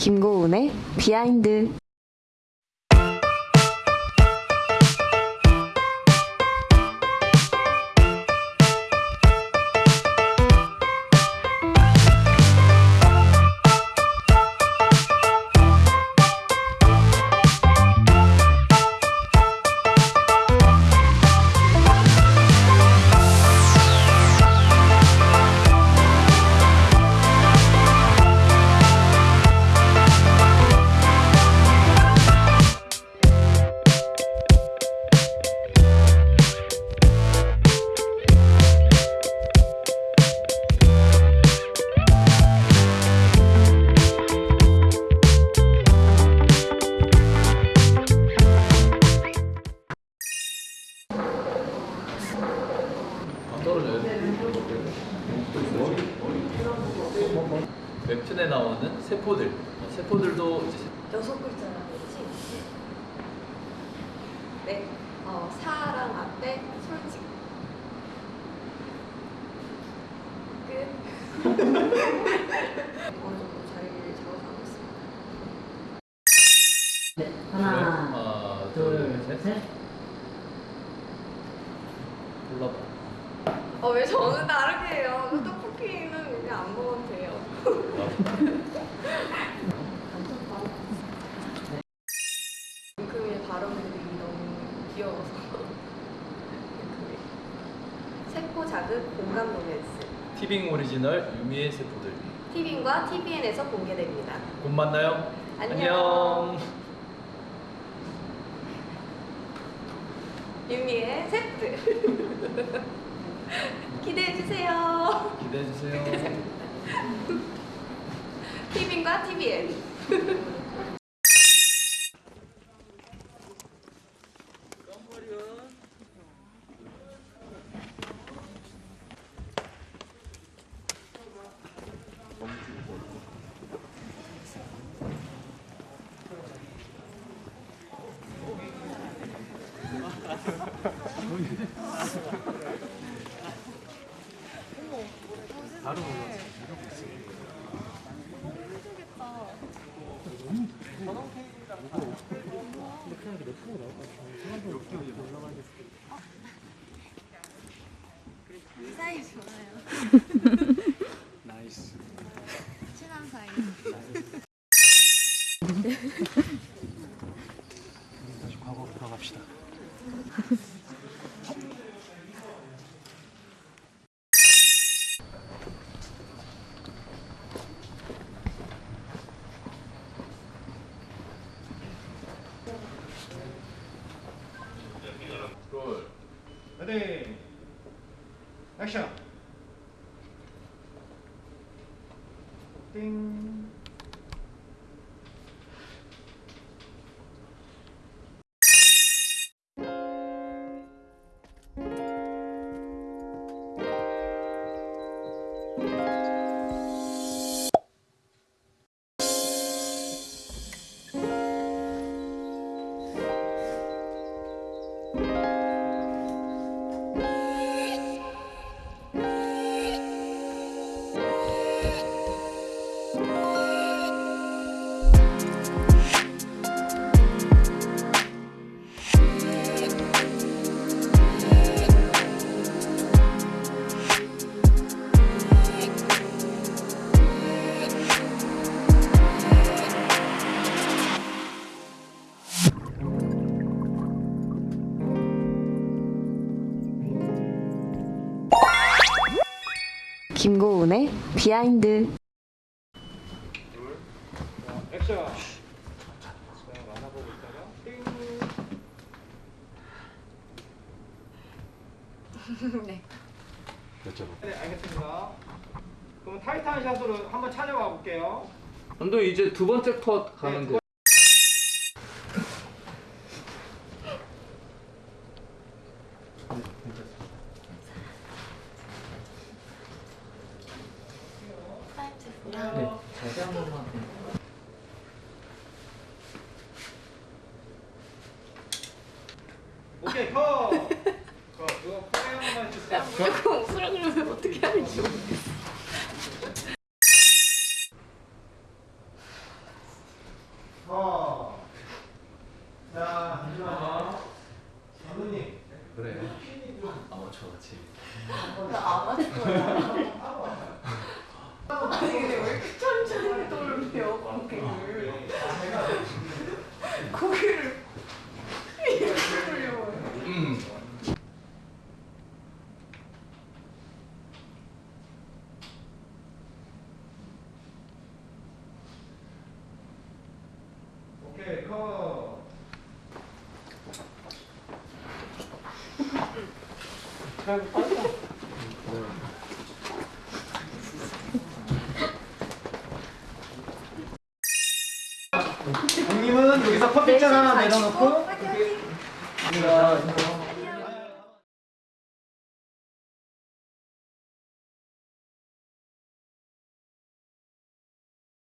김고은의 비하인드 웹툰에 나오는 세포들. 어, 세포들도 이제 세- 여섯 글자라는 거지? 네. 어, 사랑 앞에 솔직. 끝. 어느 정도 자리를 잡아가고 있습니다. 네, 하나, 하나, 둘, 둘, 셋. 셋. 골라봐. 어, 왜 저는 다르게 해요? 그 떡볶이는 그냥 안 먹어도 돼요. 금의 발음들이 너무 귀여워서. 세포 자극 공감 로맨스. 티빙 오리지널 유미의 세포들. 티빙과 tvN에서 공개됩니다. 곧 만나요. 안녕. 유미의 세트. 기대해주세요. 기대해 주세요. TVN과 TVN. 사이 좋아요. 나이스. 친한 사이. 다시 과거로 돌아갑시다. 레디. 액션. 띵. 김고은의 behind 있다가 띵. 네. 네, 알겠습니다. 그럼 타이트한 shot으로 한번 찾아가 볼게요. 감독 이제 두 번째 컷 네, 두 돼. 네, 오케이 커. 커 어, 그거 커에 한 번만 주세요. 무조건 주면 어떻게 할지 모르겠어. 커. 어. 자, 하지마. 장님 그래. 네, 아마추어 같이. 나 아마추어야. 오케이 컷. 형님은 여기서 커피잔 하나 내려놓고. 파이팅 파이팅 우리가